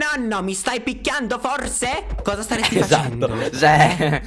Nonno, mi stai picchiando forse? Cosa staresti Esatto, facendo? cioè.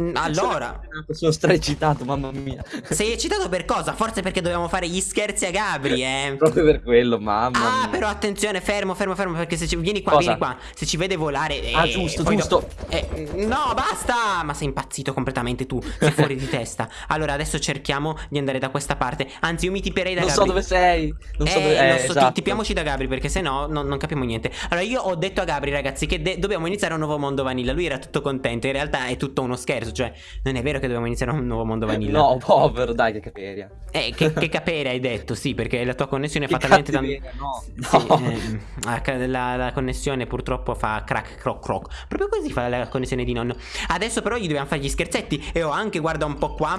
Mm, Allora, Sono straeccitato, mamma mia. sei eccitato per cosa? Forse perché dobbiamo fare gli scherzi a Gabri, eh? Proprio per quello, mamma Ah, mia. però attenzione, fermo, fermo, fermo, perché se ci... vieni qua, Cosa? vieni qua, se ci vede volare... eh, Ah, giusto, giusto. dopo- eh, no, basta! Ma sei impazzito completamente tu, sei fuori di testa. Allora, adesso cerchiamo di andare da questa parte. Anzi, io mi tiperei da Non so Gabri. dove sei. Non so eh, dove lo eh, so, esatto. tipiamoci da Gabri perché sennò non, non capiamo niente. Allora, io ho detto a Gabri, ragazzi, che dobbiamo iniziare un nuovo mondo vanilla. Lui era tutto contento. In realtà è tutto uno scherzo. Cioè, non è vero che dobbiamo iniziare un nuovo mondo vanilla. No, povero, dai, che caperia. Eh, che, che capere hai detto, sì, perché la tua connessione Che fa talmente tanto. cattiveria, no. Sì, No. la, ca- la- la connessione purtroppo fa crack croc croc. Proprio così fa la connessione di nonno. Adesso però gli dobbiamo fare gli scherzetti. E ho anche, guarda un po' qua.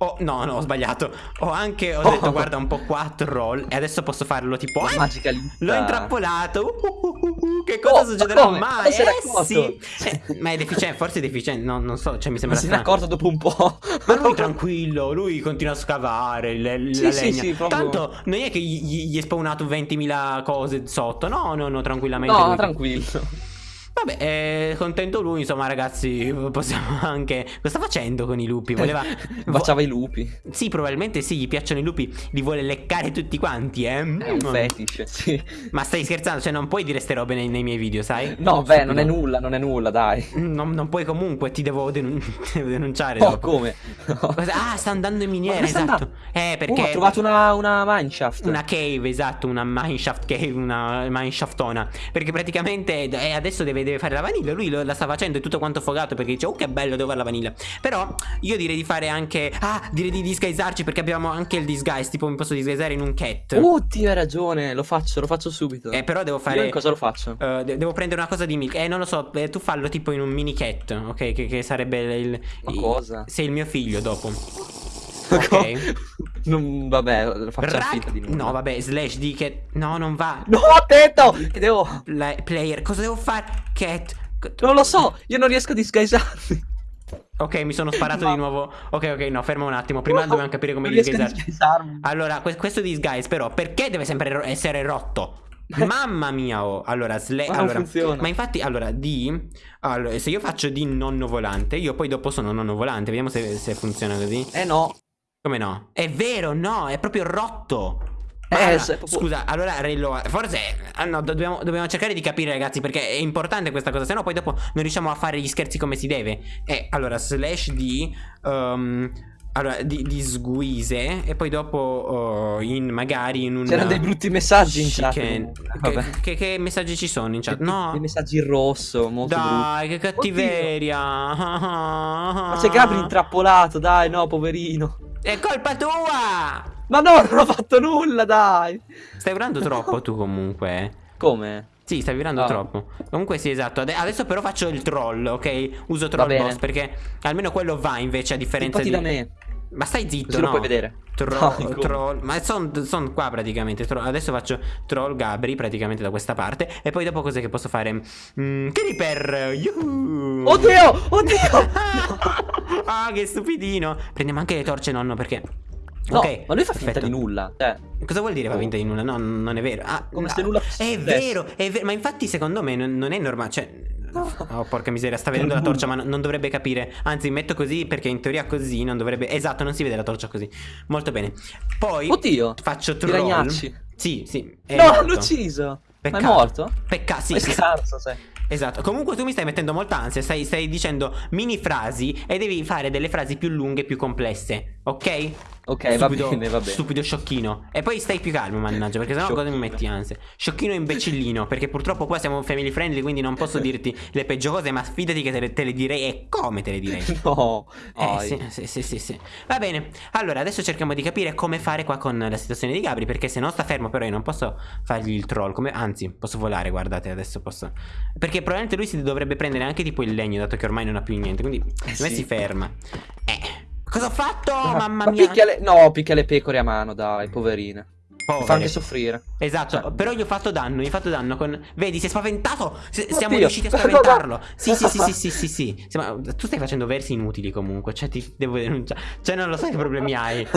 Oh, no, no, ho sbagliato. Ho anche, ho detto, Oh. guarda un po' qua, troll. E adesso posso farlo tipo. La "Ah, magica lista. L'ho intrappolato. Uh, uh, uh, uh, che cosa Oh, ma succederà come? mai? Ma Eh sì. Eh, ma è deficiente, forse è deficiente. No, non so, cioè mi Ma sembra se ne è accorto dopo un po'. Ma lui tranquillo, lui continua a scavare le- la Sì, sì, legna. sì, Tanto non è che gli, gli è spawnato 20.000 cose sotto. No, no, no, tranquillamente. No, lui- tranquillo. Vabbè, è contento lui, insomma, ragazzi. Possiamo anche. Cosa sta facendo con i lupi? Voleva. Baciava i lupi. Sì, probabilmente sì, gli piacciono i lupi. Li vuole leccare tutti quanti, eh. È un Mm. fetish, sì. Ma stai scherzando? Cioè, non puoi dire ste robe nei, nei miei video, sai? No, beh, non è Stupido. nulla, non è nulla, dai. Non, non puoi comunque, ti devo, denun- devo denunciare. Oh, dopo. come? No. Ah, sta andando in miniera, esatto. Eh, perché. Oh, ha trovato una, una mineshaft. Una cave, esatto, una mineshaft cave, una mineshaftona. Perché praticamente eh, adesso deve, deve fare la vanilla. Lui lo- la sta facendo, è tutto quanto fogato perché dice, oh che bello, devo fare la vanilla. Però io direi di fare anche. Ah, direi di disguisarci perché abbiamo anche il disguise. Tipo, mi posso disguisare in un cat. Oddio, hai ragione, lo faccio, lo faccio subito. Eh, però devo Io fare. in cosa lo faccio? eh, de- devo prendere una cosa di milk. Eh, non lo so. eh, tu fallo tipo in un mini cat. Ok, che, che sarebbe il. Il- cosa? Sei il mio figlio dopo. Ok. Non, vabbè, faccio Rag- finta di nulla. No, vabbè, slash di cat. No, non va. No, attento! Che devo... Pla- player, cosa devo fare? Cat. Non lo so, io non riesco a disguisarmi. Ok, mi sono sparato Ma- di nuovo. Ok, ok, no, ferma un attimo. Prima No, dobbiamo capire come disguisarmi. Allora, que- questo disguise, però, perché deve sempre ro- essere rotto? Mamma mia, oh. Allora, sle- Ma allora, funziona. ma infatti, allora, di. Allora, se io faccio di nonno volante, io poi dopo sono nonno volante. Vediamo se, se funziona così. Eh no. Come no? È vero, no, è proprio rotto. Eh, allora, se- proprio- Scusa, allora Rello, forse ah, no, do- dobbiamo, dobbiamo cercare di capire ragazzi perché è importante questa cosa, sennò poi dopo non riusciamo a fare gli scherzi come si deve. Eh, allora, slash di... um, allora, di, di sguise e poi dopo oh, in magari in un... C'erano dei brutti messaggi in chat. Che, che- che messaggi ci sono in chat? No. Dei messaggi in rosso, molto brutti. Dai, che cattiveria. Ma c'è Gabri intrappolato, dai, no, poverino. È colpa tua! Ma no, non ho fatto nulla, dai. Stai urlando troppo tu comunque. Come? Sì, stai virando Ah. troppo. Comunque sì, esatto. Ade- adesso però faccio il troll, ok? Uso troll boss perché almeno quello va invece a differenza Infatti di... da me. Ma stai zitto, Così no? lo puoi vedere. Troll, No, troll. Ma sono qua praticamente. Troll- Adesso faccio troll Gabri praticamente da questa parte. E poi dopo cos'è che posso fare? Mm, Creeper! Yuhu! Oddio, oddio. ah, che stupidino! Prendiamo anche le torce, nonno, perché... No, ok, ma lui fa finta perfetto. di nulla. Cioè, Cosa vuol dire fa finta di nulla? No, non è vero. Ah, Come no. se nulla È fosse vero, è vero. Ma infatti, secondo me, non, non è normale. Cioè. Oh, porca miseria, sta vedendo la torcia, ma non, dovrebbe capire. Anzi, metto così perché in teoria così non dovrebbe. Esatto, non si vede la torcia così. Molto bene. Poi oddio. faccio troll. ragnacci. Sì, sì. È No, l'ho ucciso. Peccato. Ma è morto? Peccato, sì, Ma è scarso, sai. Esatto. Comunque tu mi stai mettendo molta ansia. Stai, stai dicendo mini frasi e devi fare delle frasi più lunghe e più complesse. Ok? Ok, va bene, va bene. Stupido sciocchino. E poi stai più calmo, mannaggia, perché sennò cosa mi metti ansia? Sciocchino e imbecillino, perché purtroppo qua siamo family friendly, quindi non posso dirti le peggio cose, ma fidati che te le, te le direi e come te le direi. No. Eh sì, sì, sì, sì, sì. Va bene. Allora, adesso cerchiamo di capire come fare qua con la situazione di Gabri, perché se non sta fermo però io non posso fargli il troll, come... anzi, posso volare, guardate, adesso posso... Perché probabilmente lui si dovrebbe prendere anche tipo il legno, dato che ormai non ha più niente, quindi me sì. si ferma. Eh, cosa ho fatto? Mamma ma mia. picchia le... No, picchia le pecore a mano, dai, poverine. Povere. Fa anche soffrire. Esatto, cioè, però gli ho fatto danno, gli ho fatto danno con... Vedi, si è spaventato! S siamo riusciti a spaventarlo! Sì, sì, sì, sì, sì, sì, sì. Siamo... Tu stai facendo versi inutili comunque, cioè ti devo denunciare. Cioè non lo so che problemi hai.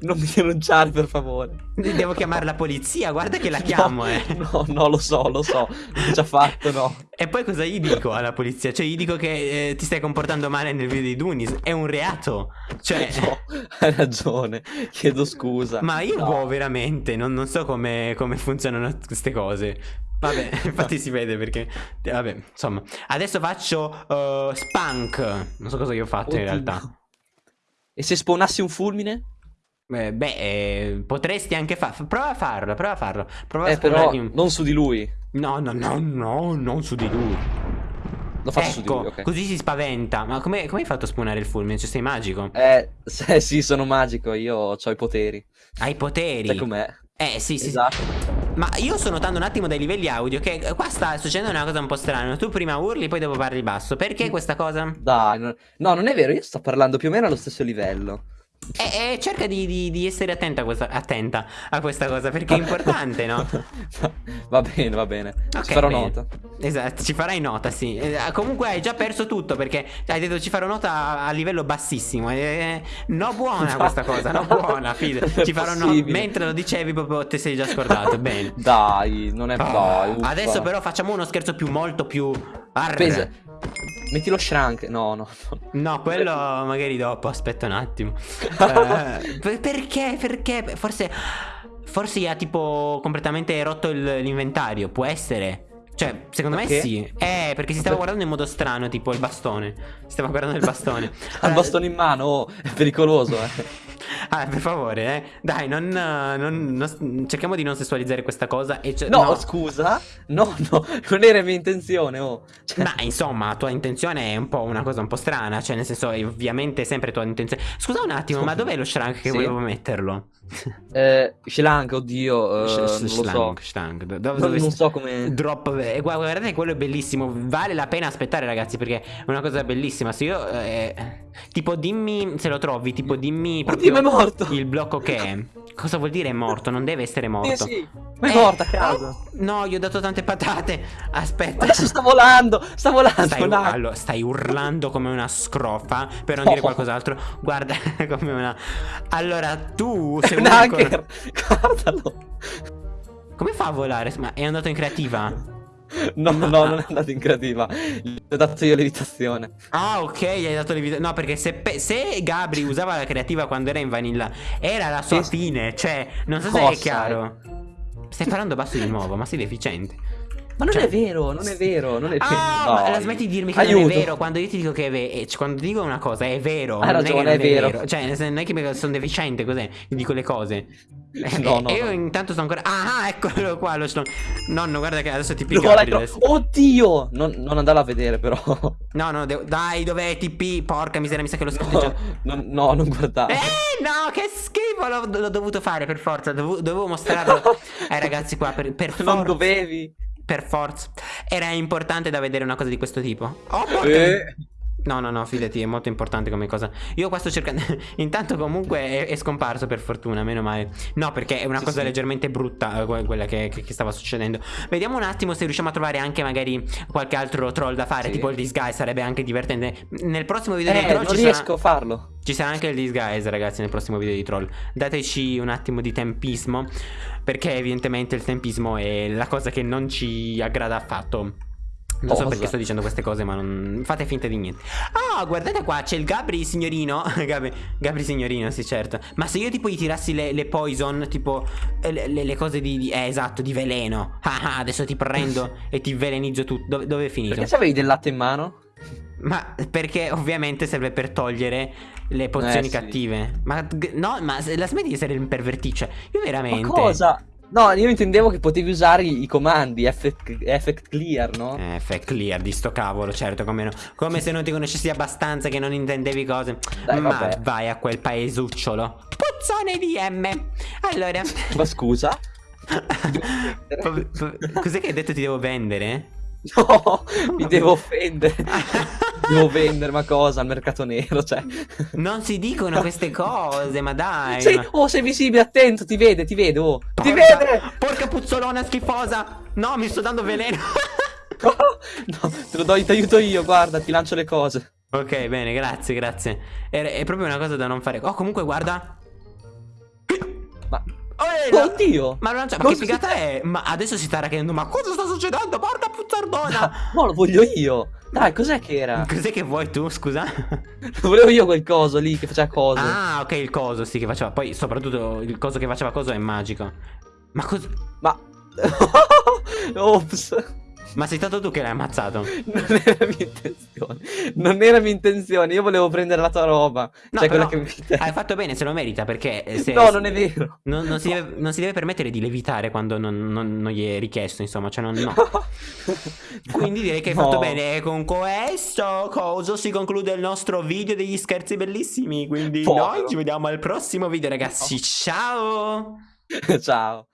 non mi denunciare, per favore. Devo chiamare la polizia, guarda che la chiamo, no, eh. No, no, lo so, lo so. L'ho già fatto, no. E poi cosa gli dico alla polizia? Cioè gli dico che eh, ti stai comportando male nel video di Dunis. È un reato. Cioè... No, hai ragione. Chiedo scusa. Ma io no. boh, veramente, non, non so come, come funzionano queste cose. Vabbè, infatti si vede perché... Vabbè, insomma. Adesso faccio uh, Spunk. Non so cosa io ho fatto Oddio. in realtà. E se spawnassi un fulmine? Eh, beh, eh, potresti anche farlo. Prova a farlo, prova a farlo. Prova eh, a però un... non su di lui. No, no, no, no, non su di lui. Lo faccio ecco, su di ecco, lui, ok. così si spaventa. Ma come, come hai fatto a spawnare il fulmine? Cioè, sei magico? Eh, se, sì, sono magico. Io ho i poteri. Hai poteri? Sai com'è? Eh, sì, sì. Esatto. Ma io sto notando un attimo dai livelli audio che qua sta succedendo una cosa un po' strana. Tu prima urli, poi dopo parli basso. Perché questa cosa? Dai, no, no non è vero. Io sto parlando più o meno allo stesso livello. E, e cerca di, di, di, essere attenta a, questa, attenta a, questa, cosa perché è importante, no? va bene, va bene. Okay, ci farò bene. nota. Esatto, ci farai nota, sì. Eh, comunque hai già perso tutto perché hai detto ci farò nota a, a livello bassissimo. Eh, no, buona questa cosa, no, buona. Fide. Ci farò nota. Mentre lo dicevi, proprio te sei già scordato. bene. Dai, non è. Oh, dai, adesso però facciamo uno scherzo più, molto più. Arre. Pesa. Metti lo shrunk. No, no. No, quello magari dopo. Aspetta un attimo. eh, perché? Perché? Forse. Forse gli ha tipo completamente rotto l'inventario. Può essere. Cioè, secondo perché? me sì. Eh, perché si stava guardando in modo strano, tipo il bastone. Si stava guardando il bastone. Ha il bastone in mano, oh, è pericoloso, eh. Ah, per favore, eh. Dai, non, non, non, cerchiamo di non sessualizzare questa cosa. E no, no, scusa. No, no, non era mia intenzione. Oh. Cioè... Ma insomma, la tua intenzione è un po' una cosa un po' strana. Cioè, nel senso, è ovviamente sempre tua intenzione. Scusa un attimo, ma dov'è lo shrunk che sì. volevo metterlo? eh, Shlank, oddio. Non shlank, lo so. Shlank. Dove, dove non, so come. Drop. Eh, guardate, quello è bellissimo. Vale la pena aspettare, ragazzi, perché è una cosa bellissima. Se io. Eh, tipo, dimmi se lo trovi. Tipo, dimmi. Oddio, è morto. Il blocco che è. Cosa vuol dire è morto? Non deve essere morto. Sì, sì. Ma è eh, morto a caso. No, gli ho dato tante patate. Aspetta. Adesso sta volando. Sta volando. Stai, allora, stai urlando come una scrofa. Per non oh. dire qualcos'altro. Guarda, come una. Allora, tu sei un hacker. Guardalo. Come fa a volare? Ma è andato in creativa? No, no, non è andato in creativa. Gli ho dato io levitazione. Ah, ok, gli hai dato levitazione. No, perché se, se, Gabri usava la creativa quando era in vanilla, era la sua sì. fine. Cioè, non so se è chiaro. Stai parlando basso di nuovo, ma sei deficiente. Ma non cioè... è vero, non è vero, non è vero. Ah, no. smetti di dirmi che Aiuto. non è vero quando io ti dico che è vero. Eh, quando dico una cosa è vero. Hai ragione, è, è, vero. vero. Cioè, non è che sono deficiente, cos'è? dico le cose. No, no, e io no. intanto sto ancora. Ah, eccolo qua. Lo sto... Nonno, guarda che adesso ti picca. Oddio! Non, non andarlo a vedere, però. No, no, devo... dai, dov'è TP? Porca miseria, mi sa che lo scritto no, no, no, non guardare. Eh, no, che schifo. L'ho dovuto fare per forza. Dovevo, dovevo mostrarlo ai ragazzi qua. Per, per forza. Non dovevi. Per forza. Era importante da vedere una cosa di questo tipo. Oh, porca. Eh. No, no, no, fidati, è molto importante come cosa. Io qua sto cercando. Intanto, comunque, è, è, scomparso per fortuna, meno male. No, perché è una sì, cosa sì. leggermente brutta eh, quella che, che, che, stava succedendo. Vediamo un attimo se riusciamo a trovare anche magari qualche altro troll da fare. Sì. Tipo il disguise, sarebbe anche divertente. Nel prossimo video eh, di troll non ci riesco sarà... a farlo. Ci sarà anche il disguise, ragazzi, nel prossimo video di troll. Dateci un attimo di tempismo. Perché, evidentemente, il tempismo è la cosa che non ci aggrada affatto. Non so perché sto dicendo queste cose, ma non fate finta di niente. Ah, oh, guardate qua, c'è il Gabri signorino. Gabri, Gabri signorino, sì, certo. Ma se io tipo gli tirassi le, le poison, tipo eh, le, le, cose di, di, Eh, esatto, di veleno. Ah, ah adesso ti prendo e ti velenizzo tutto. Dove, dove è finito? Perché avevi del latte in mano? Ma perché ovviamente serve per togliere le pozioni eh, cattive. Sì. Ma no, ma la smetti di essere un pervertice. Io veramente. Ma cosa? No, io intendevo che potevi usare i, comandi effect, effect, clear, no? Eh, effect clear di sto cavolo, certo, come no. Come se non ti conoscessi abbastanza che non intendevi cose. Dai, Ma vabbè. vai a quel paesucciolo. Puzzone di M. Allora. Ma scusa? Cos'è che hai detto ti devo vendere? No, mi devo offendere. devo vendere, ma cosa? Al mercato nero, cioè. Non si dicono queste cose, ma dai. Sì, ma- oh, sei visibile, attento, ti vede, ti vede, oh. Ti Porca- vede! Porca puzzolona schifosa! No, mi sto dando veleno. No, te lo do, ti aiuto io, guarda, ti lancio le cose. ok, bene, grazie, grazie. È, è proprio una cosa da non fare. Oh, comunque, guarda. Ma... Oh, eh, no. Oddio! Ma, c'è- ma che si- figata è? Ma adesso si sta chiedendo, ma cosa sta succedendo? Porca puzzardona! No, lo voglio io. Dai, cos'è che era? Cos'è che vuoi tu, scusa? Volevo io quel coso lì che faceva cose. ah, ok, il coso, sì, che faceva. Poi, soprattutto, il coso che faceva coso è magico. Ma cosa. Ma... Ops. Ma sei stato tu che l'hai ammazzato? Non era mia intenzione. Non era mia intenzione. Io volevo prendere la tua roba. No, cioè, quella che mi hai fatto bene, se lo merita, perché eh, se- No, non è vero. Non, non si deve, non si deve permettere di levitare quando non, non- non gli è richiesto, insomma, cioè non, no. Quindi direi che hai No. fatto bene. E con questo coso si conclude il nostro video degli scherzi bellissimi. Quindi Povero. noi ci vediamo al prossimo video, ragazzi. Ciao! Ciao.